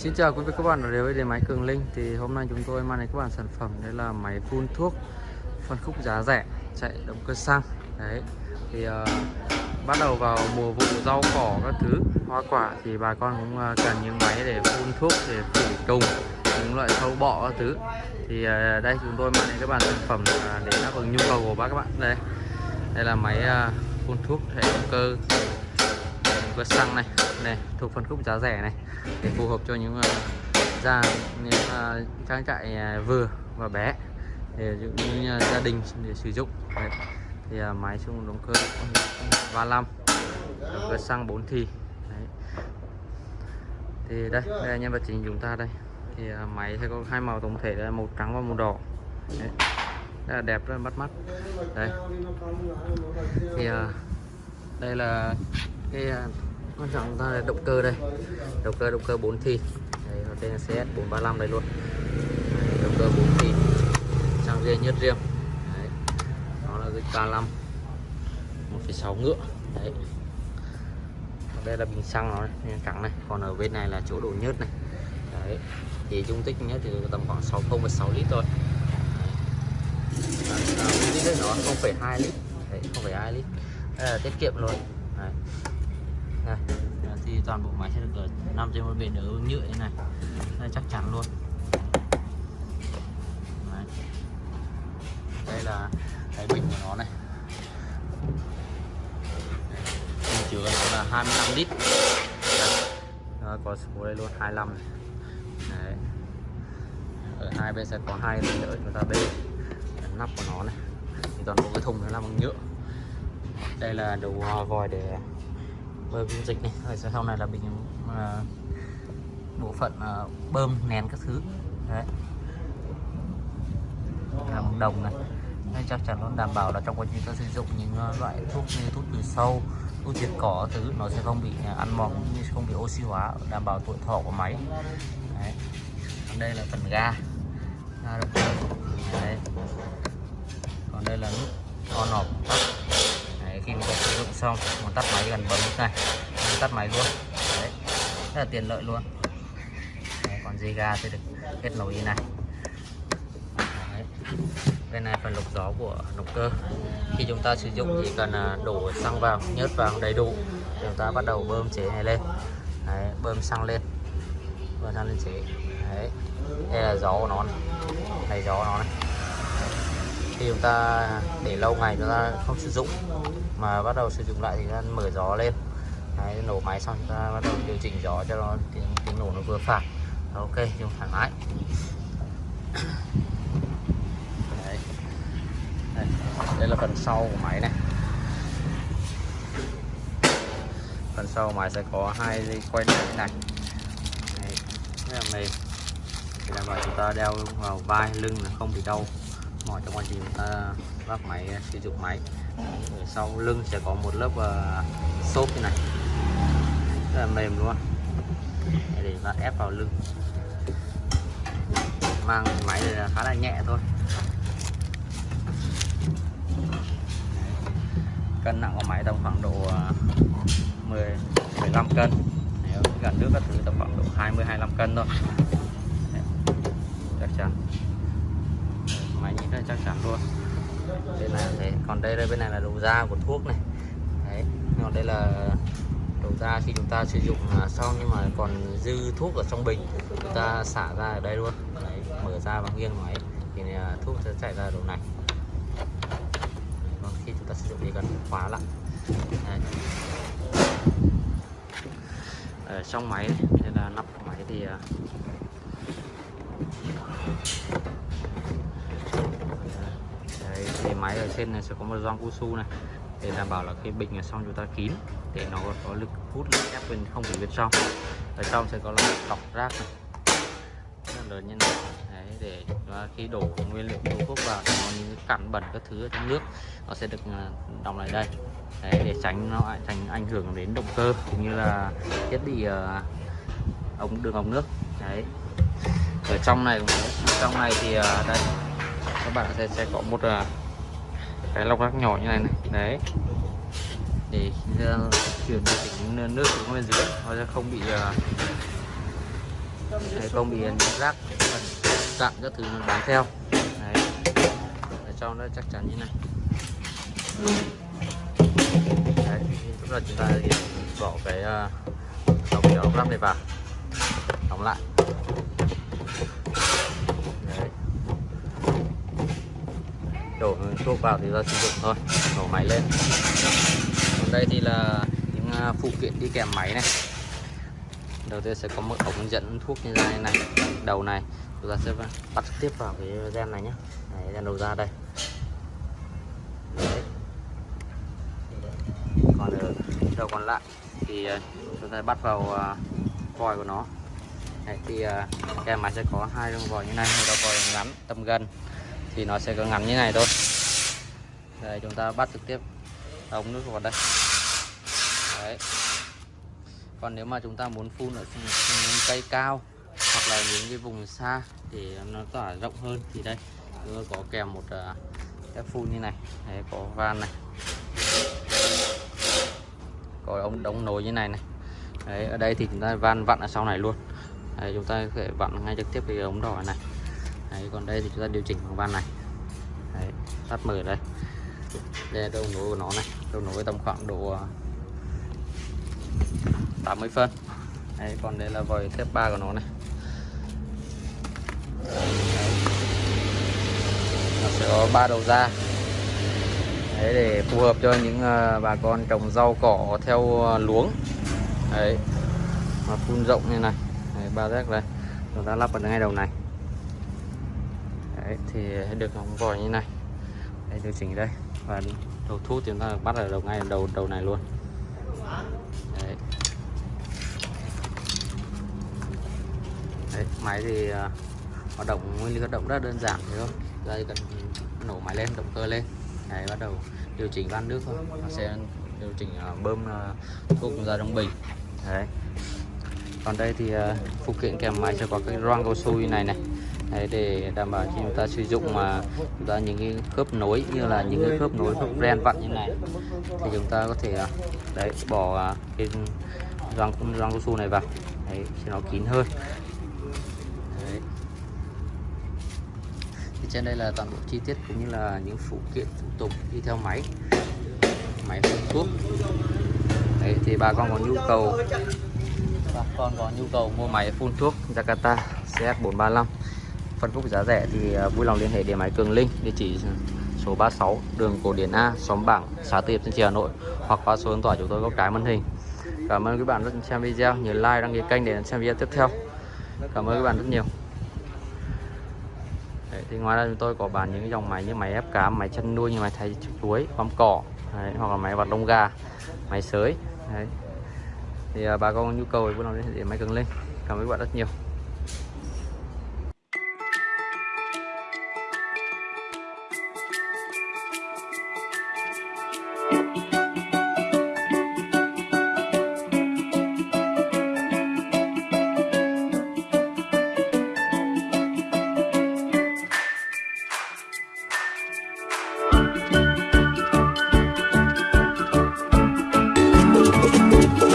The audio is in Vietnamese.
Xin chào quý vị các bạn. Đến với điện máy Cường Linh. Thì hôm nay chúng tôi mang đến các bạn sản phẩm đây là máy phun thuốc phân khúc giá rẻ chạy động cơ xăng. Đấy thì uh, bắt đầu vào mùa vụ rau cỏ các thứ hoa quả thì bà con cũng uh, cần những máy để phun thuốc để khử trùng những loại sâu bọ các thứ. Thì uh, đây chúng tôi mang đến các bạn sản phẩm uh, để đáp ứng nhu cầu của bác các bạn. Đây đây là máy uh, phun thuốc hệ động cơ động xăng này. Này thuộc phân khúc giá rẻ này. Để phù hợp cho những uh, gia những uh, trang trại uh, vừa và bé. Để những uh, gia đình để sử dụng. Đấy. thì uh, máy xung động cơ 35 động xăng 4 thì. Đấy. thì đây đây là nhân vật chính chúng ta đây. Thì uh, máy sẽ có hai màu tổng thể là màu trắng và màu đỏ. Đấy. rất là đẹp rất là bắt mắt. Đây thì uh, đây là cái quan trọng ta là động cơ đây. Động cơ động cơ 4 thì. Đây, nó tên là CS 435 đây luôn. Đấy, động cơ 4 thì. Trang riêng nhất riêng. Đấy. nó là cái K5 1,6 ngựa. Đấy. Đây là bình xăng nó này, trắng này. Còn ở bên này là chỗ đổ nhớt này. Đấy thì dung tích nhất thì tầm khoảng 6,6 lít thôi. Lít đấy nó 0,2 lít. Đấy 0,2 lít. Đây là tiết kiệm luôn đây thì toàn bộ máy sẽ được ở nằm trên một bề đỡ nhựa như này. Đây chắc chắn luôn. Đây, đây là cái bình của nó này. Bình chứa nó là 25 lít. Đó, có số đây luôn 25 này. Đấy. ở hai bên sẽ có hai bình đỡ chúng ta bê nắp của nó này. Thì toàn bộ cái thùng nó là bằng nhựa. Đây là đầu à, vòi để bơm dung dịch này. Rồi sau này là bình uh, à, bộ phận uh, bơm nén các thứ. Đấy. Làm đồng này. Nên chắc chắn nó đảm bảo là trong quá trình ta sử dụng những à, loại thuốc như thuốc trừ sâu thuốc diệt cỏ thứ nó sẽ không bị ăn mòn như không bị oxy hóa đảm bảo tuổi thọ của máy. Đấy. còn đây là phần ga. Ga được đấy. Còn đây là nút on off khi mình sử dụng xong mình tắt máy gần bấm nút này mình tắt máy luôn. Đấy rất là tiện lợi luôn. Đấy, còn dây ga sẽ được kết nối như này. Đấy. bên này phần lọc gió của động cơ. Khi chúng ta sử dụng chỉ cần à, đổ xăng vào nhớt vào đầy đủ chúng ta bắt đầu bơm chế này lên. Đấy, bơm xăng lên. Bơm xăng lên chế. Đấy đây là gió của nó này, này gió nó này khi chúng ta để lâu ngày chúng ta không sử dụng mà bắt đầu sử dụng lại thì ta mở gió lên Đấy, nổ máy xong chúng ta bắt đầu điều chỉnh gió cho nó tiếng, tiếng nổ nó vừa phải ok dùng thoải mái Đấy. Đây. đây là phần sau của máy này phần sau máy sẽ có hai dây quay như thế này Đấy. rất là mềm để đảm bảo chúng ta đeo vào vai lưng là không bị đau mỏi trong quá trình ta vác máy sử dụng máy. Ở sau lưng sẽ có một lớp uh, xốp như này. Rất là mềm luôn. Để bạn ép vào lưng. Mang máy này là khá là nhẹ thôi. Cân nặng của máy tầm khoảng độ ờ, 10 15 cân. Nếu gần nước các thứ tầm khoảng độ 20 25 cân thôi. Chắc chắn đây chắc chắn luôn. Đây là thế. Còn đây đây bên này là đầu ra của thuốc này. Đấy. Còn đây là đầu ra khi chúng ta sử dụng à, xong nhưng mà còn dư thuốc ở trong bình. Chúng ta xả ra ở đây luôn. Đấy, mở ra bằng nghiêng máy thì à, thuốc sẽ chạy ra đầu này. Còn khi chúng ta sử dụng thì cần khóa lại. Đấy. ở trong máy đây là nắp của máy thì à, thì máy ở trên này sẽ có một gioăng cao su này. Để đảm bảo là khi bình ở xong chúng ta kín để nó có lực hút lực ép bên không bị bên trong. Ở trong sẽ có là lọc rác này. Rất là lớn như này. Đấy, để khi đổ nguyên liệu đổ thuốc vào nó những cặn bẩn các thứ ở trong nước nó sẽ được à, đọng lại đây. Đấy, để tránh nó tránh ảnh hưởng đến động cơ cũng như là thiết bị uh, ống đường ống nước. Đấy. Ở trong này trong này thì uh, đây các bạn sẽ sẽ có một uh, cái lọc rác nhỏ như này này. Đấy. Để chuyển được tính nước xuống bên dưới nó sẽ không bị à, đấy, không bị rác cặn các thứ nó bám theo. Đấy. Để cho nó chắc chắn như này. Đấy lúc là chúng ta bỏ cái uh, đóng kéo này vào. Đóng lại đấy đổ thuốc vào thì ra sử dụng thôi nổ máy lên. Còn đây thì là những à, phụ kiện đi kèm máy này. Đầu tiên sẽ có một ống dẫn thuốc như thế này đầu này. Chúng ta sẽ bắt tiếp vào cái gen này nhé Đấy, gen đầu ra đây. Đấy. còn ở đầu còn lại thì à, chúng ta bắt vào à, vòi của nó. Đấy, thì kèm máy sẽ có hai đường vòi như này một đầu vòi ngắn tầm gần thì nó sẽ có ngắn như này thôi. Đây chúng ta bắt trực tiếp ống nước vào đây. Đấy. Còn nếu mà chúng ta muốn phun ở những cây cao hoặc là những cái vùng xa để nó tỏa rộng hơn thì đây chúng có kèm một uh, cái phun như này. Đấy, có van này. Có ống đóng nối như này này. Đấy ở đây thì chúng ta van vặn ở sau này luôn. Đấy, chúng ta có thể vặn ngay trực tiếp cái ống đỏ này đấy, còn đây thì chúng ta điều chỉnh bằng van này. Đấy, tắt mở đây. Đây là đầu nối của nó này. Đầu nối tầm khoảng độ ờ, 80 phân. Đấy, còn đây là vòi thép ba của nó này. Nó sẽ có ba đầu ra. Đấy để phù hợp cho những ờ, bà con trồng rau cỏ theo ờ, luống. Đấy mà phun rộng như này. Ba rác đây. Chúng ta lắp vào ngay đầu này đấy thì được ống vòi như này. Đây điều chỉnh đây và đầu thuốc chúng ta bắt ở đầu ngay đầu đầu này luôn. Đấy. Đấy, máy thì à, hoạt động nguyên lý hoạt động rất đơn giản thôi, không? Đây cần nổ máy lên động cơ lên. Đấy bắt đầu điều chỉnh van nước thôi. Nó sẽ điều chỉnh à, bơm uh, thuốc ra trong bình. Đấy. Còn đây thì phụ kiện kèm máy sẽ có cái răng cao su như này này. Đấy, để đảm bảo khi chúng ta sử dụng mà chúng ta những cái khớp nối như là những cái khớp nối khớp ren vặn như này thì chúng ta có thể à, đấy bỏ à, cái răng răng cao su này vào. Đấy cho nó kín hơn. Đấy. thì trên đây là toàn bộ chi tiết cũng như là những phụ kiện phụ tùng đi theo máy. Máy phun thuốc. Đấy thì bà con có nhu cầu bà con có nhu cầu mua máy phun thuốc Jakarta CS435 phân khúc giá rẻ thì à, vui lòng liên hệ điện máy Cường Linh địa chỉ số 36 đường Cổ Điển A xóm Bảng xã Tiệp Thanh Trì Hà Nội hoặc qua số điện thoại chúng tôi có cái màn hình. Cảm ơn các bạn rất xem video nhớ like đăng ký kênh để xem video tiếp theo. Cảm ơn các bạn rất nhiều. Đấy, thì ngoài ra chúng tôi có bán những dòng máy như máy ép cá máy chăn nuôi như máy thay chuối băm cỏ Đấy, hoặc là máy vặt lông gà máy sới Đấy. thì à, bà con nhu cầu thì vui lòng liên hệ điện máy Cường Linh. Cảm ơn các bạn rất nhiều.